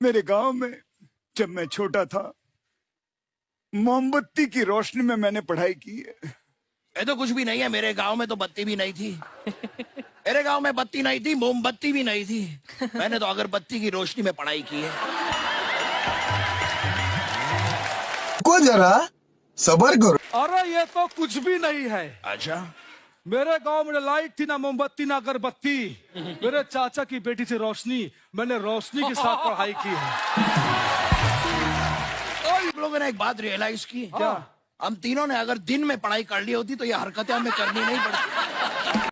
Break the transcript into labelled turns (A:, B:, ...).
A: मेरे गाँव में जब मैं छोटा था मोमबत्ती की रोशनी में मैंने पढ़ाई की है।
B: ये तो कुछ भी नहीं है मेरे गाँव में तो बत्ती भी नहीं थी। मेरे गाँव में बत्ती नहीं थी मोमबत्ती भी नहीं थी। मैंने तो अगरबत्ती की रोशनी में पढ़ाई की है।
C: को जरा सबर करो।
D: अरे ये तो कुछ भी नहीं है।
B: अच्छा।
D: मेरे गाँव में लाइट थी ना मोमबत्ती ना अगरबत्ती। मेरे चाचा की बेटी थी रोशनी। मैंने रोशनी के साथ पढ़ाई की है।
B: लोगों ने एक बात रियलाइज़ की?
D: क्या?
B: हम तीनों ने अगर दिन में पढ़ाई कर ली होती तो ये हरकतें हमें करनी नहीं पड़ती।